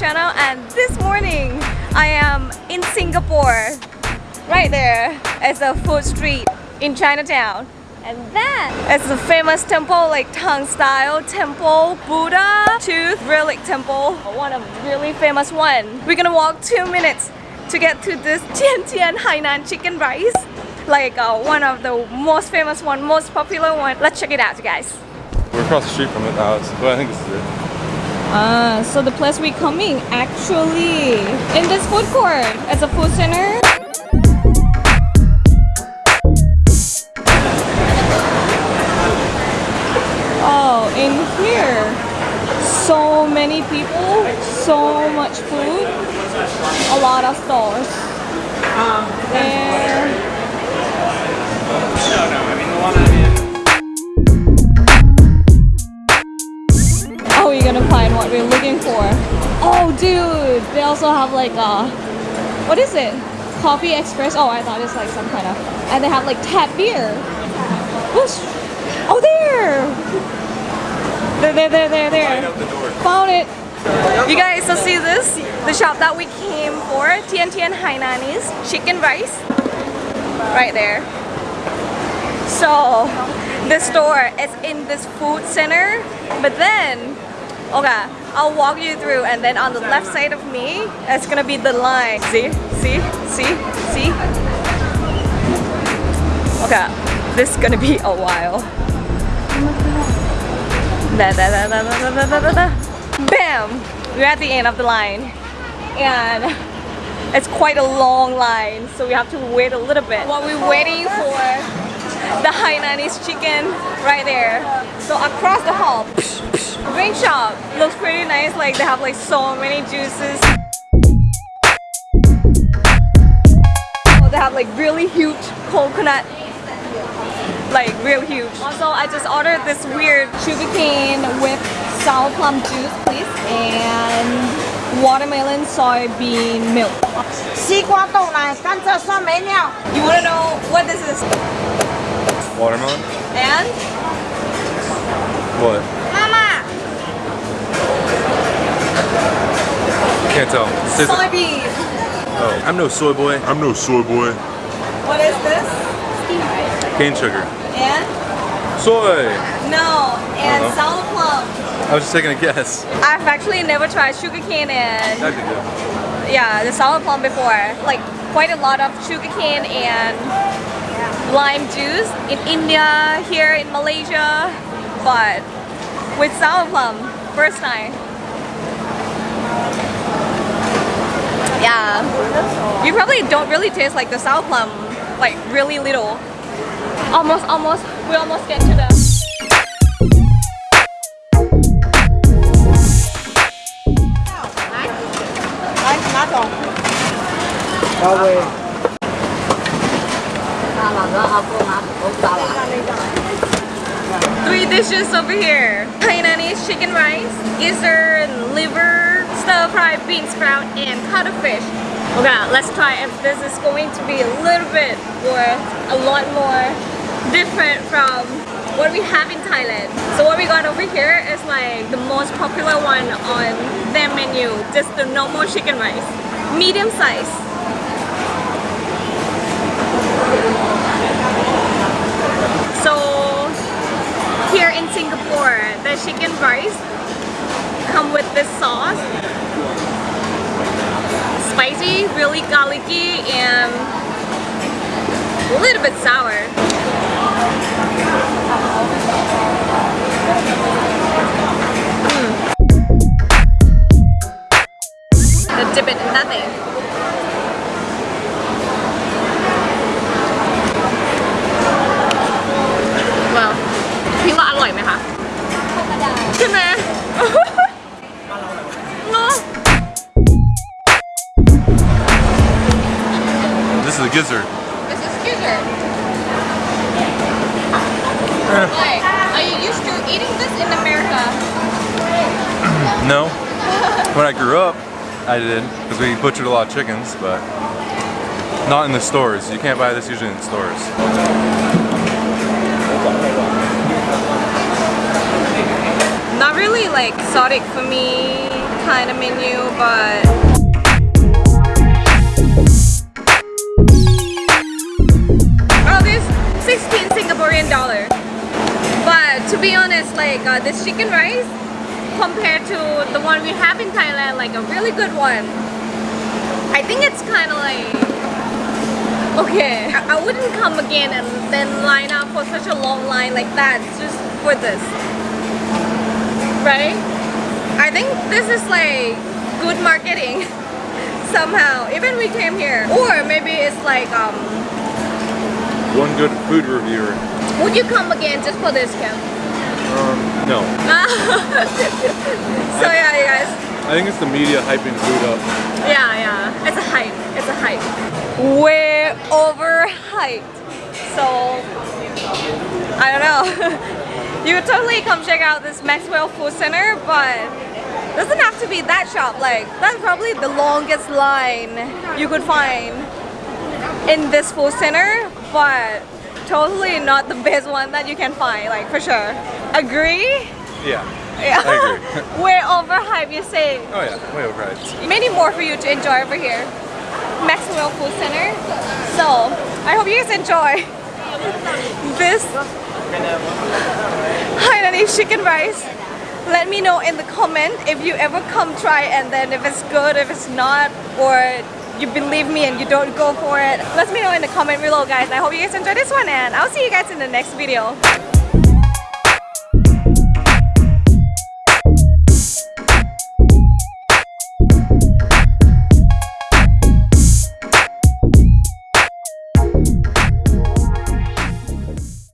channel and this morning I am in Singapore right there it's a food street in Chinatown. And that is the famous temple like Tang style temple Buddha tooth relic temple one of really famous one. We're gonna walk two minutes to get to this Tian Tian Hainan chicken rice like uh, one of the most famous one most popular one. Let's check it out you guys. We're across the street from it now, it's- but I think this is it. Ah, so the place we're coming actually in this food court as a food center. Oh, in here, so many people, so much food, a lot of stores. And Oh, we're gonna find what we're looking for. Oh, dude, they also have like a, what is it? Coffee Express. Oh, I thought it's like some kind of, and they have like tap beer. Whoosh. Oh, there! There, there, there, there, there. the. Found it. You guys, so see this? The shop that we came for, Tian Tian Hainanese chicken rice. Right there. So, this store is in this food center, but then, okay, I'll walk you through and then on the left side of me, it's gonna be the line. See? See? See? See? Okay, this is gonna be a while. Da, da, da, da, da, da, da, da. Bam! We're at the end of the line. And it's quite a long line, so we have to wait a little bit. While we're waiting for the Hainanese chicken right there. So across the hall, Green shop looks pretty nice. Like they have like so many juices. Oh, they have like really huge coconut like real huge. Also, I just ordered this weird sugarcane with sour plum juice, please, and watermelon soybean milk. You wanna know what this is? Watermelon. And? What? Can't tell. Say the- soybean. oh, I'm no soy boy. I'm no soy boy. What is this? Cane sugar. And Soy! no, and Uh-huh. sour plum. I was just taking a guess. I've actually never tried sugar cane and That'd be good. yeah, the sour plum before. Like quite a lot of sugar cane and lime juice in India, here in Malaysia, but with sour plum, first time. Yeah. You probably don't really taste like the sour plum, like really little. Almost, almost, we almost get to the... Three dishes over here. Hainanese chicken rice, gizzard, liver, stir-fried bean sprout, and cuttlefish. Okay, let's try if this is going to be a little bit or a lot more different from what we have in Thailand. So what we got over here is like the most popular one on their menu, just the normal chicken rice, medium size. So here in Singapore, the chicken rice come with this sauce Spicy, really garlicky, and a little bit sour. Mm. The dip it in nothing. Well พี่ว่าอร่อยไหมคะใช่ไหม gizzard. This is gizzard. Like, eh. are you used to eating this in America? No. when I grew up, I did, because we butchered a lot of chickens, but not in the stores. You can't buy this usually in stores. Not really like exotic for me kind of menu, but Singaporean dollar. But to be honest, like uh, this chicken rice compared to the one we have in Thailand, like a really good one. I think it's kind of like okay. I, I wouldn't come again and then line up for such a long line like that just for this, right? I think this is like good marketing somehow. Even we came here, or maybe it's like um. One good food reviewer. Would you come again just for this camp? Um, no. so yeah, you guys. I think it's the media hyping food up. Yeah, yeah. It's a hype. It's a hype. Way overhyped. So I don't know. you could totally come check out this Maxwell Food Center, but doesn't have to be that shop. Like that's probably the longest line you could find in this food center, but totally not the best one that you can find. Like for sure. Agree? Yeah. Yeah. I agree. Way overhyped, you say. Oh yeah, way overpriced. Many more for you to enjoy over here. Maxwell Food Center. So, I hope you guys enjoy this Hainanese chicken rice. Let me know in the comment if you ever come try and then if it's good, if it's not, or you believe me and you don't go for it. Let me know in the comment below guys. I hope you guys enjoy this one and I'll see you guys in the next video.